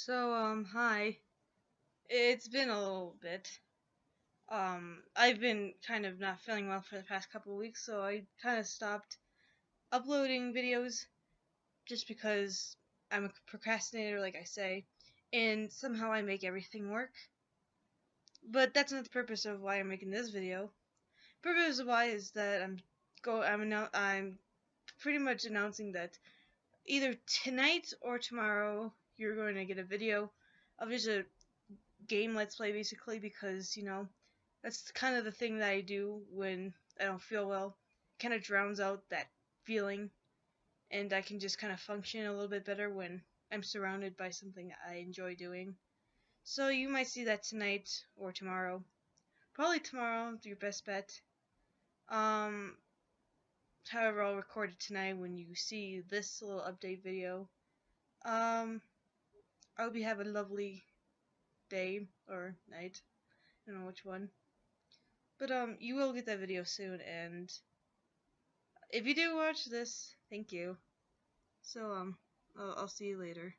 So, um, hi. It's been a little bit. Um, I've been kind of not feeling well for the past couple weeks, so I kind of stopped uploading videos just because I'm a procrastinator, like I say, and somehow I make everything work. But that's not the purpose of why I'm making this video. Purpose of why is that I'm go I'm I'm pretty much announcing that either tonight or tomorrow you're going to get a video of just a game let's play basically because you know that's kind of the thing that I do when I don't feel well. Kind of drowns out that feeling and I can just kind of function a little bit better when I'm surrounded by something I enjoy doing. So you might see that tonight or tomorrow. Probably tomorrow your best bet. Um however I'll record it tonight when you see this little update video. Um I hope you have a lovely day or night. I don't know which one. But um, you will get that video soon, and if you do watch this, thank you. So um, I'll, I'll see you later.